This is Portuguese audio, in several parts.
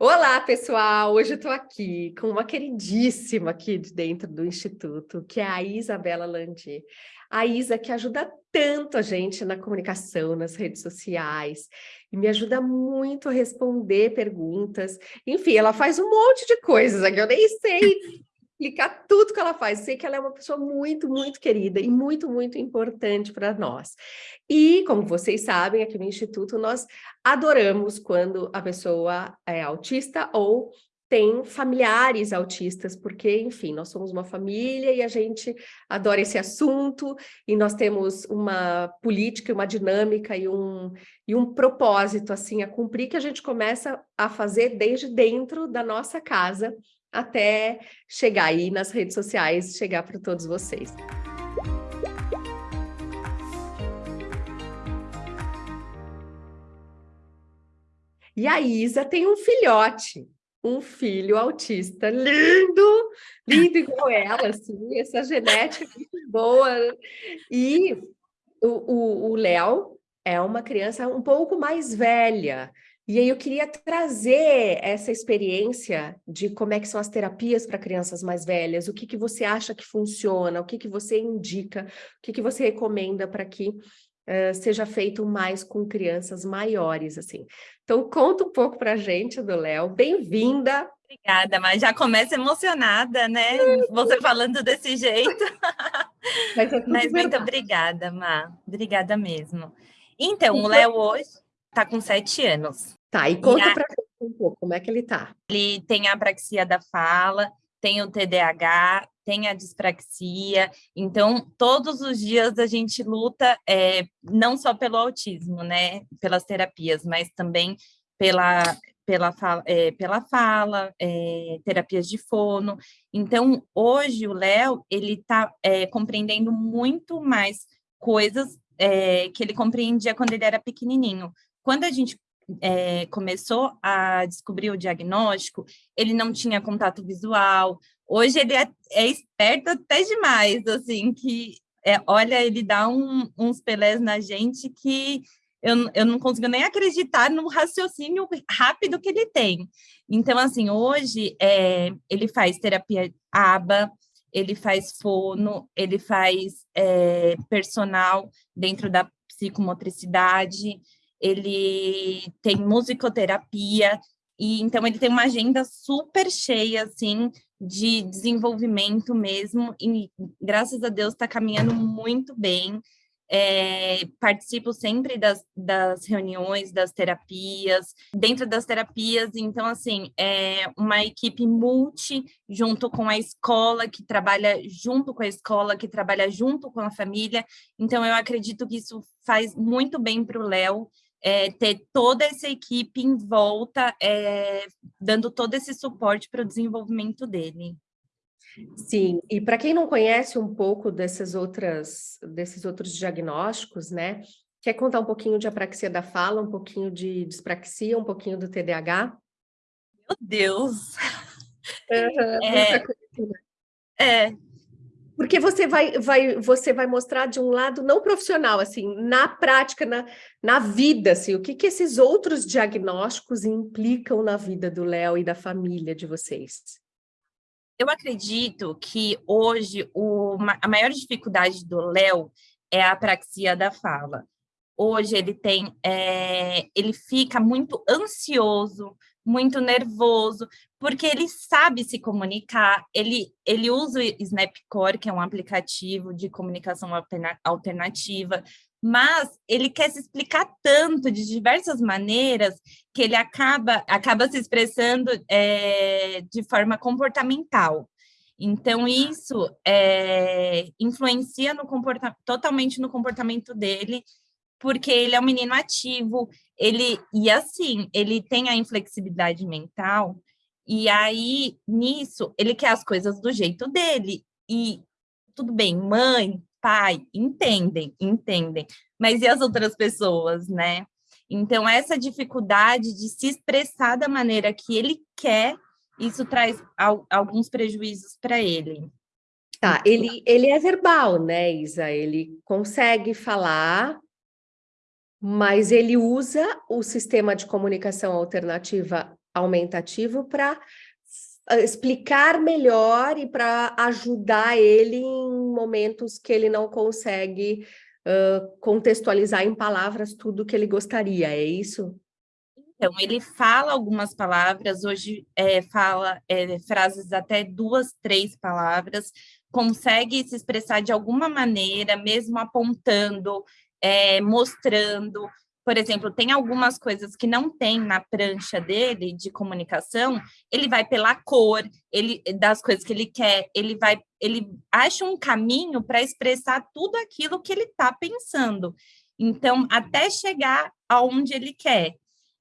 Olá, pessoal! Hoje eu estou aqui com uma queridíssima aqui de dentro do Instituto, que é a Isabela Landi. A Isa que ajuda tanto a gente na comunicação, nas redes sociais, e me ajuda muito a responder perguntas. Enfim, ela faz um monte de coisas aqui, eu nem sei explicar tudo que ela faz. Sei que ela é uma pessoa muito, muito querida e muito, muito importante para nós. E, como vocês sabem, aqui no Instituto, nós adoramos quando a pessoa é autista ou tem familiares autistas, porque, enfim, nós somos uma família e a gente adora esse assunto, e nós temos uma política, uma dinâmica e um, e um propósito, assim, a cumprir, que a gente começa a fazer desde dentro da nossa casa, até chegar aí nas redes sociais, chegar para todos vocês. E a Isa tem um filhote, um filho autista lindo, lindo igual ela, assim, essa genética muito boa. E o Léo é uma criança um pouco mais velha, e aí eu queria trazer essa experiência de como é que são as terapias para crianças mais velhas, o que, que você acha que funciona, o que, que você indica, o que, que você recomenda para que uh, seja feito mais com crianças maiores, assim. Então, conta um pouco para a gente do Léo. Bem-vinda! Obrigada, mas já começa emocionada, né? Você falando desse jeito. Mas, é mas muito obrigada, Má. Obrigada mesmo. Então, o Léo hoje está com sete anos. Tá, e conta e a... para gente um pouco, como é que ele tá? Ele tem a apraxia da fala, tem o TDAH, tem a dispraxia, então todos os dias a gente luta é, não só pelo autismo, né, pelas terapias, mas também pela, pela fala, é, pela fala é, terapias de fono. Então, hoje o Léo, ele está é, compreendendo muito mais coisas é, que ele compreendia quando ele era pequenininho. Quando a gente é, começou a descobrir o diagnóstico, ele não tinha contato visual. Hoje ele é, é esperto até demais, assim, que é, olha, ele dá um, uns pelés na gente que eu, eu não consigo nem acreditar no raciocínio rápido que ele tem. Então, assim, hoje é, ele faz terapia ABA, ele faz fono, ele faz é, personal dentro da psicomotricidade, ele tem musicoterapia, e então ele tem uma agenda super cheia, assim, de desenvolvimento mesmo, e graças a Deus está caminhando muito bem. É, participo sempre das, das reuniões, das terapias, dentro das terapias, então, assim, é uma equipe multi, junto com a escola, que trabalha junto com a escola, que trabalha junto com a família, então eu acredito que isso faz muito bem para o Léo, é, ter toda essa equipe em volta, é, dando todo esse suporte para o desenvolvimento dele. Sim, e para quem não conhece um pouco dessas outras, desses outros diagnósticos, né? Quer contar um pouquinho de apraxia da fala, um pouquinho de dispraxia, um pouquinho do TDAH? Meu Deus! Uhum, é, é, porque você vai, vai, você vai mostrar de um lado não profissional, assim, na prática, na, na vida, assim, o que, que esses outros diagnósticos implicam na vida do Léo e da família de vocês? Eu acredito que hoje o, a maior dificuldade do Léo é a apraxia da fala. Hoje ele tem, é, ele fica muito ansioso, muito nervoso, porque ele sabe se comunicar, ele, ele usa o Snapcore, que é um aplicativo de comunicação alternativa, mas ele quer se explicar tanto de diversas maneiras que ele acaba, acaba se expressando é, de forma comportamental. Então, isso é, influencia no totalmente no comportamento dele porque ele é um menino ativo, ele e assim, ele tem a inflexibilidade mental, e aí nisso ele quer as coisas do jeito dele. E tudo bem, mãe, pai, entendem, entendem. Mas e as outras pessoas, né? Então essa dificuldade de se expressar da maneira que ele quer, isso traz alguns prejuízos para ele. Tá, ele, ele é verbal, né, Isa? Ele consegue falar, mas ele usa o sistema de comunicação alternativa aumentativo para explicar melhor e para ajudar ele em momentos que ele não consegue uh, contextualizar em palavras tudo que ele gostaria, é isso? Então, ele fala algumas palavras, hoje é, fala é, frases até duas, três palavras, consegue se expressar de alguma maneira, mesmo apontando, é, mostrando, por exemplo, tem algumas coisas que não tem na prancha dele de comunicação, ele vai pela cor, ele das coisas que ele quer, ele vai, ele acha um caminho para expressar tudo aquilo que ele está pensando. Então, até chegar aonde ele quer.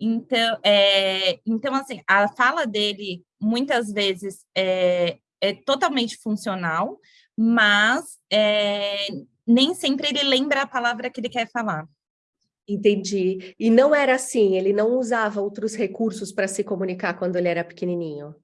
Então, é, então, assim, a fala dele muitas vezes é, é totalmente funcional, mas é, nem sempre ele lembra a palavra que ele quer falar. Entendi. E não era assim, ele não usava outros recursos para se comunicar quando ele era pequenininho?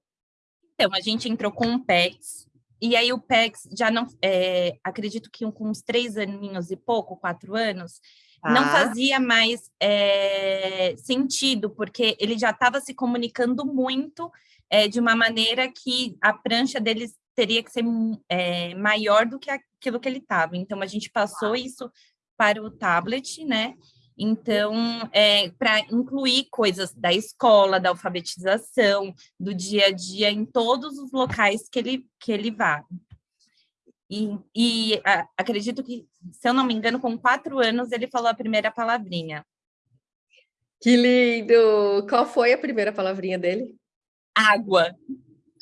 Então, a gente entrou com o PEX, e aí o PEX já não, é, acredito que com uns três aninhos e pouco, quatro anos, ah. não fazia mais é, sentido, porque ele já estava se comunicando muito é, de uma maneira que a prancha deles teria que ser é, maior do que aquilo que ele estava. Então, a gente passou isso para o tablet, né? Então, é, para incluir coisas da escola, da alfabetização, do dia a dia, em todos os locais que ele, que ele vá. E, e a, acredito que, se eu não me engano, com quatro anos, ele falou a primeira palavrinha. Que lindo! Qual foi a primeira palavrinha dele? Água.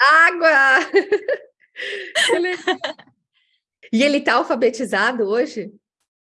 Água! e ele está alfabetizado hoje?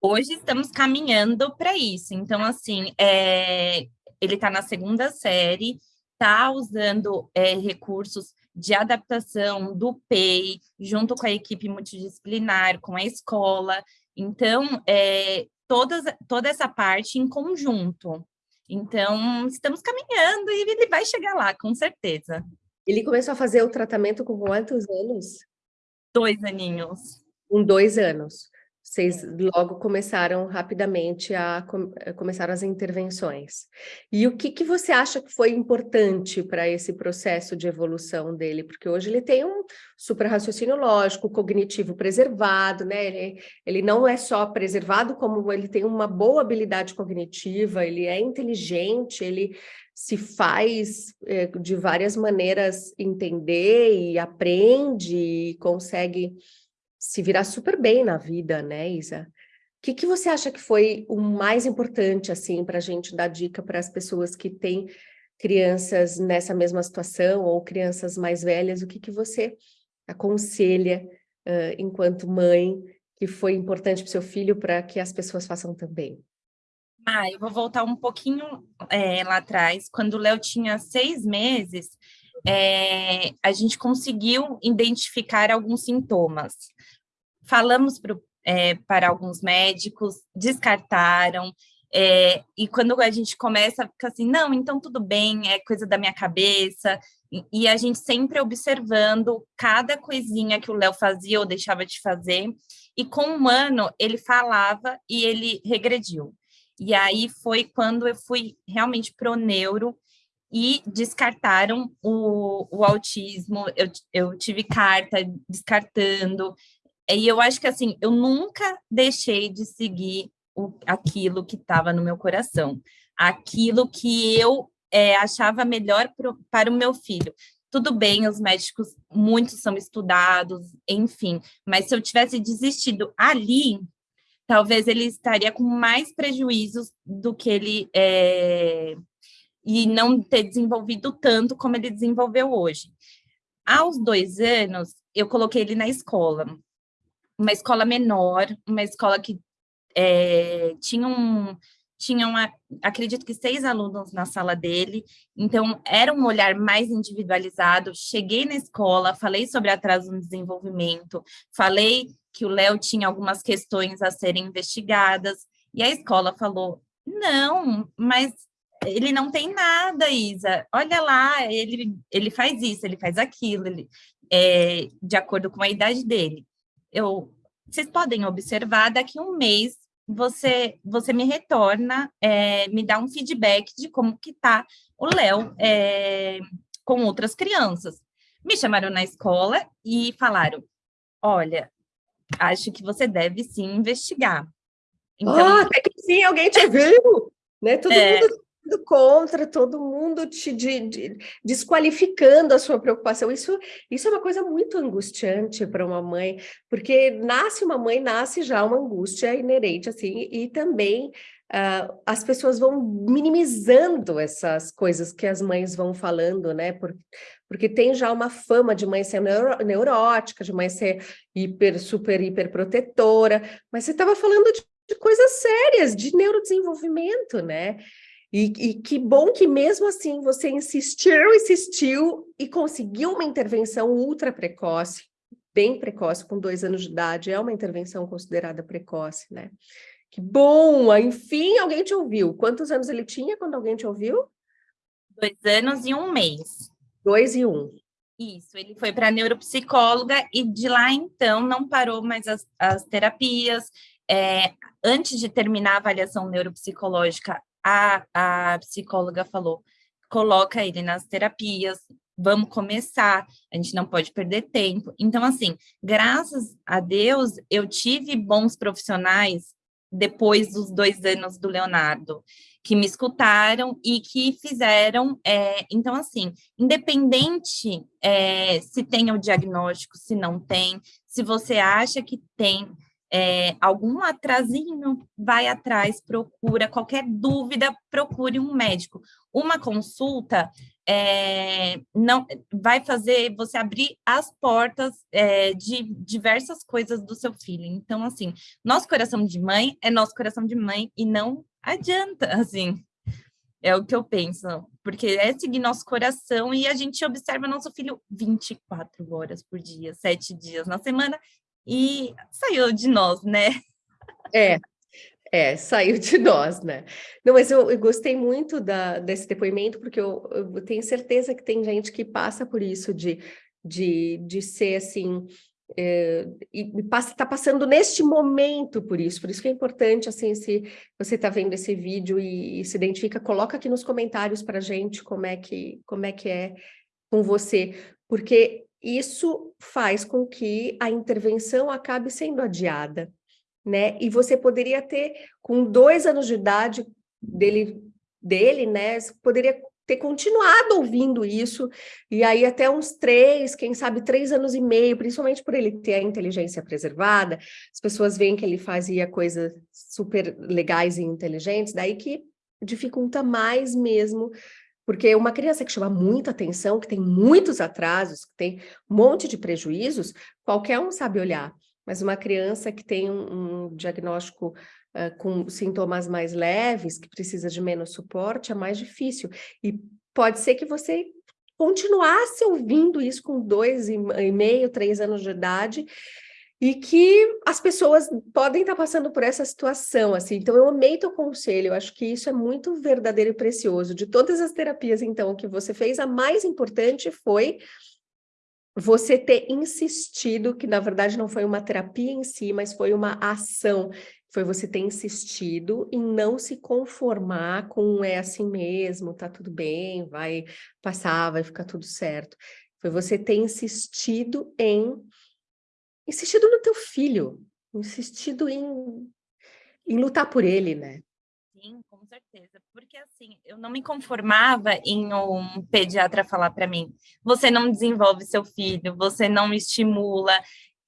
Hoje estamos caminhando para isso. Então, assim, é, ele está na segunda série, está usando é, recursos de adaptação do PEI, junto com a equipe multidisciplinar, com a escola. Então, é, todas, toda essa parte em conjunto. Então, estamos caminhando e ele vai chegar lá, com certeza. Ele começou a fazer o tratamento com quantos anos? Dois aninhos. Com dois anos. Vocês logo começaram rapidamente a eh, começar as intervenções. E o que, que você acha que foi importante para esse processo de evolução dele? Porque hoje ele tem um super raciocínio lógico, cognitivo preservado, né? Ele, ele não é só preservado, como ele tem uma boa habilidade cognitiva, ele é inteligente, ele se faz é, de várias maneiras entender e aprende e consegue se virar super bem na vida, né, Isa? O que, que você acha que foi o mais importante, assim, para a gente dar dica para as pessoas que têm crianças nessa mesma situação ou crianças mais velhas? O que, que você aconselha, uh, enquanto mãe, que foi importante para o seu filho para que as pessoas façam também? Ah, eu vou voltar um pouquinho é, lá atrás. Quando o Léo tinha seis meses, é, a gente conseguiu identificar alguns sintomas. Falamos pro, é, para alguns médicos, descartaram, é, e quando a gente começa, fica assim, não, então tudo bem, é coisa da minha cabeça, e, e a gente sempre observando cada coisinha que o Léo fazia ou deixava de fazer, e com um ano ele falava e ele regrediu. E aí foi quando eu fui realmente pro neuro, e descartaram o, o autismo, eu, eu tive carta descartando, e eu acho que assim, eu nunca deixei de seguir o, aquilo que estava no meu coração, aquilo que eu é, achava melhor pro, para o meu filho. Tudo bem, os médicos, muitos são estudados, enfim, mas se eu tivesse desistido ali, talvez ele estaria com mais prejuízos do que ele é, e não ter desenvolvido tanto como ele desenvolveu hoje. Aos dois anos, eu coloquei ele na escola, uma escola menor, uma escola que é, tinha um, tinha uma, acredito que seis alunos na sala dele, então era um olhar mais individualizado. Cheguei na escola, falei sobre atraso no desenvolvimento, falei que o Léo tinha algumas questões a serem investigadas, e a escola falou, não, mas ele não tem nada, Isa. Olha lá, ele, ele faz isso, ele faz aquilo, ele, é, de acordo com a idade dele. Eu, vocês podem observar, daqui a um mês você, você me retorna, é, me dá um feedback de como que tá o Léo é, com outras crianças. Me chamaram na escola e falaram, olha, acho que você deve sim investigar. Então, ah, até que sim, alguém te viu, né? Todo é... mundo contra, todo mundo te de, de, desqualificando a sua preocupação. Isso, isso é uma coisa muito angustiante para uma mãe, porque nasce uma mãe, nasce já uma angústia inerente, assim, e também uh, as pessoas vão minimizando essas coisas que as mães vão falando, né? Por, porque tem já uma fama de mãe ser neuro, neurótica, de mãe ser hiper, super, hiper protetora, mas você estava falando de, de coisas sérias, de neurodesenvolvimento, né? E, e, que bom que mesmo assim você insistiu, insistiu e conseguiu uma intervenção ultra precoce, bem precoce, com dois anos de idade, é uma intervenção considerada precoce, né? Que bom! Enfim, alguém te ouviu. Quantos anos ele tinha quando alguém te ouviu? Dois anos e um mês. Dois e um. Isso, ele foi para neuropsicóloga e de lá então não parou mais as, as terapias. É, antes de terminar a avaliação neuropsicológica, a, a psicóloga falou, coloca ele nas terapias, vamos começar, a gente não pode perder tempo. Então, assim, graças a Deus, eu tive bons profissionais depois dos dois anos do Leonardo, que me escutaram e que fizeram, é, então assim, independente é, se tem o diagnóstico, se não tem, se você acha que tem, é, algum atrasinho, vai atrás, procura, qualquer dúvida, procure um médico. Uma consulta é, não vai fazer você abrir as portas é, de diversas coisas do seu filho. Então, assim, nosso coração de mãe é nosso coração de mãe e não adianta, assim, é o que eu penso, porque é seguir nosso coração e a gente observa nosso filho 24 horas por dia, sete dias na semana, e saiu de nós, né? É, é, saiu de nós, né? Não, mas eu, eu gostei muito da, desse depoimento, porque eu, eu, tenho certeza que tem gente que passa por isso, de, de, de ser assim, é, e está passando neste momento por isso, por isso que é importante, assim, se você está vendo esse vídeo e, e, se identifica, coloca aqui nos comentários para gente como é que, como é que é com você, porque isso faz com que a intervenção acabe sendo adiada, né? E você poderia ter, com dois anos de idade dele, dele né? poderia ter continuado ouvindo isso, e aí até uns três, quem sabe três anos e meio, principalmente por ele ter a inteligência preservada, as pessoas veem que ele fazia coisas super legais e inteligentes, daí que dificulta mais mesmo porque uma criança que chama muita atenção, que tem muitos atrasos, que tem um monte de prejuízos, qualquer um sabe olhar. Mas uma criança que tem um, um diagnóstico uh, com sintomas mais leves, que precisa de menos suporte, é mais difícil. E pode ser que você continuasse ouvindo isso com dois e meio, três anos de idade, e que as pessoas podem estar passando por essa situação, assim. Então, eu amei teu conselho, eu acho que isso é muito verdadeiro e precioso. De todas as terapias, então, que você fez, a mais importante foi você ter insistido, que na verdade não foi uma terapia em si, mas foi uma ação, foi você ter insistido em não se conformar com é assim mesmo, tá tudo bem, vai passar, vai ficar tudo certo. Foi você ter insistido em insistido no teu filho, insistido em, em lutar por ele, né? Sim, com certeza. Porque assim, eu não me conformava em um pediatra falar para mim: você não desenvolve seu filho, você não estimula.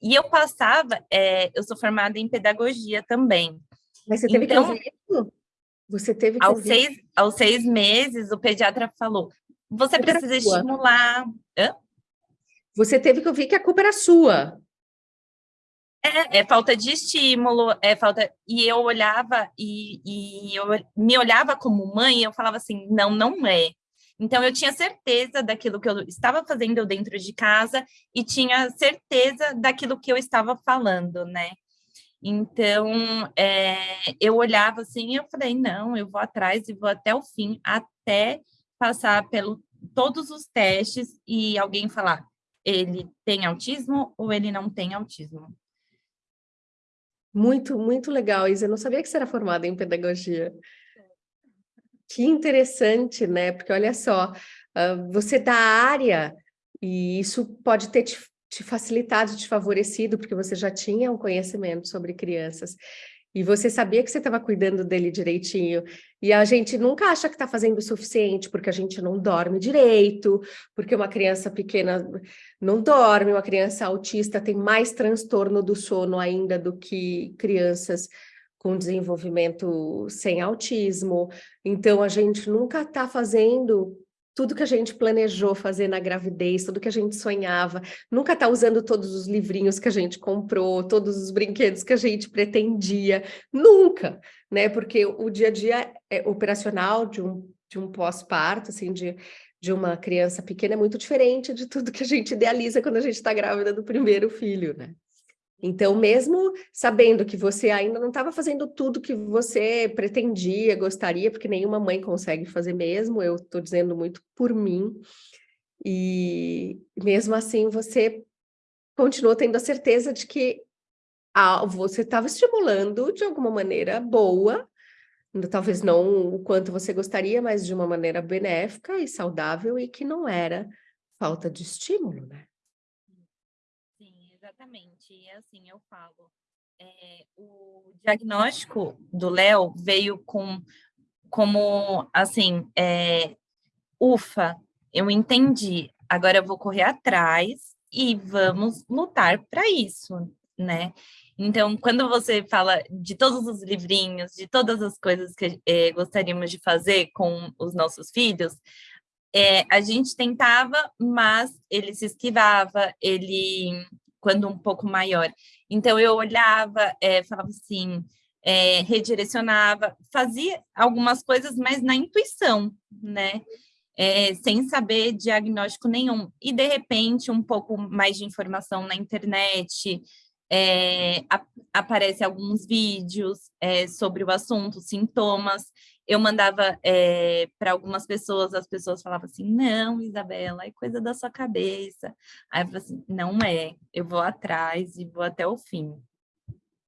E eu passava, é, eu sou formada em pedagogia também. Mas você teve então, que ouvir? Você teve que aos ouvir. seis, aos seis meses, o pediatra falou: você precisa estimular. Hã? Você teve que ouvir que a culpa era sua. É, é, falta de estímulo, é falta. E eu olhava e, e eu me olhava como mãe e eu falava assim: não, não é. Então eu tinha certeza daquilo que eu estava fazendo dentro de casa e tinha certeza daquilo que eu estava falando, né? Então é, eu olhava assim e eu falei: não, eu vou atrás e vou até o fim, até passar pelo todos os testes e alguém falar ele tem autismo ou ele não tem autismo. Muito, muito legal, Isa. Eu não sabia que você era formada em pedagogia. Que interessante, né? Porque olha só, uh, você da área, e isso pode ter te, te facilitado, te favorecido, porque você já tinha um conhecimento sobre crianças. E você sabia que você estava cuidando dele direitinho. E a gente nunca acha que está fazendo o suficiente, porque a gente não dorme direito, porque uma criança pequena não dorme, uma criança autista tem mais transtorno do sono ainda do que crianças com desenvolvimento sem autismo. Então, a gente nunca está fazendo tudo que a gente planejou fazer na gravidez, tudo que a gente sonhava, nunca está usando todos os livrinhos que a gente comprou, todos os brinquedos que a gente pretendia, nunca, né? Porque o dia a dia é operacional de um, de um pós-parto, assim, de, de uma criança pequena é muito diferente de tudo que a gente idealiza quando a gente está grávida do primeiro filho, né? Então, mesmo sabendo que você ainda não estava fazendo tudo que você pretendia, gostaria, porque nenhuma mãe consegue fazer mesmo, eu estou dizendo muito por mim, e mesmo assim você continuou tendo a certeza de que ah, você estava estimulando de alguma maneira boa, talvez não o quanto você gostaria, mas de uma maneira benéfica e saudável, e que não era falta de estímulo, né? Exatamente, e assim eu falo, é, o diagnóstico do Léo veio com, como, assim, é, ufa, eu entendi, agora eu vou correr atrás e vamos lutar para isso, né? Então, quando você fala de todos os livrinhos, de todas as coisas que é, gostaríamos de fazer com os nossos filhos, é, a gente tentava, mas ele se esquivava, ele quando um pouco maior. Então, eu olhava, é, falava assim, é, redirecionava, fazia algumas coisas, mas na intuição, né? É, sem saber diagnóstico nenhum. E, de repente, um pouco mais de informação na internet, é, a, aparece alguns vídeos é, sobre o assunto, sintomas, eu mandava é, para algumas pessoas, as pessoas falavam assim, não, Isabela, é coisa da sua cabeça. Aí eu falei assim, não é, eu vou atrás e vou até o fim.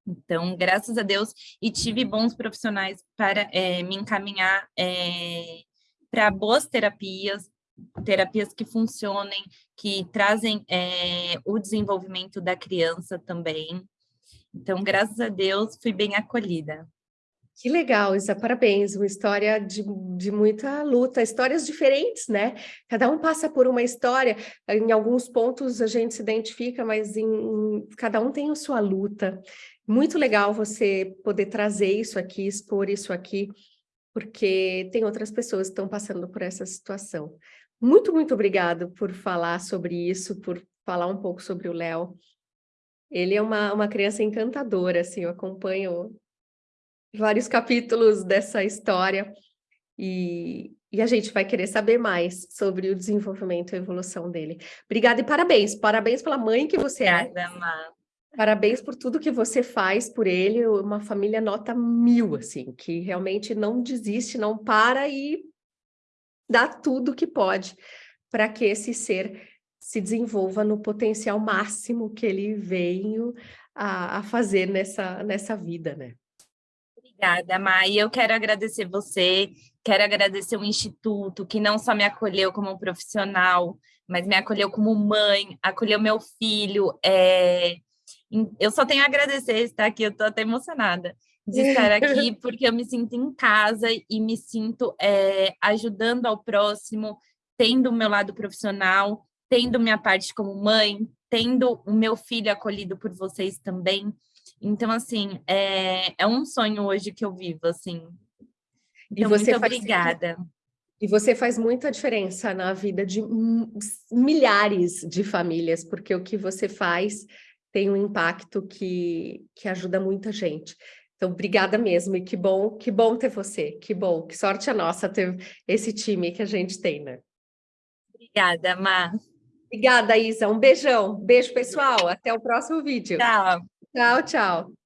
Então, graças a Deus, e tive bons profissionais para é, me encaminhar é, para boas terapias, terapias que funcionem, que trazem o desenvolvimento da criança também. Então, graças a Deus, fui bem acolhida. Que legal, Isa, parabéns, uma história de, de muita luta, histórias diferentes, né? Cada um passa por uma história, em alguns pontos a gente se identifica, mas em, cada um tem a sua luta. Muito legal você poder trazer isso aqui, expor isso aqui, porque tem outras pessoas que estão passando por essa situação. Muito, muito obrigado por falar sobre isso, por falar um pouco sobre o Léo. Ele é uma, uma criança encantadora, assim, eu acompanho vários capítulos dessa história e, e a gente vai querer saber mais sobre o desenvolvimento e a evolução dele. Obrigada e parabéns. Parabéns pela mãe que você é. Parabéns por tudo que você faz por ele, uma família nota mil, assim, que realmente não desiste, não para e dá tudo que pode para que esse ser se desenvolva no potencial máximo que ele veio a, a fazer nessa, nessa vida, né? Obrigada, Mai. Eu quero agradecer você, quero agradecer o Instituto, que não só me acolheu como profissional, mas me acolheu como mãe, acolheu meu filho. É... Eu só tenho a agradecer estar aqui, eu estou até emocionada de estar aqui, porque eu me sinto em casa e me sinto é, ajudando ao próximo, tendo o meu lado profissional, tendo minha parte como mãe, tendo o meu filho acolhido por vocês também. Então, assim, é, é um sonho hoje que eu vivo, assim. Então, muito obrigada. E você faz muita diferença na vida de milhares de famílias, porque o que você faz tem um impacto que, que ajuda muita gente. Então, obrigada mesmo, e que bom, que bom ter você, que bom, que sorte a nossa ter esse time que a gente tem, né? Obrigada, Mar. Obrigada, Isa, um beijão, beijo pessoal, até o próximo vídeo. Tchau. Tchau, tchau.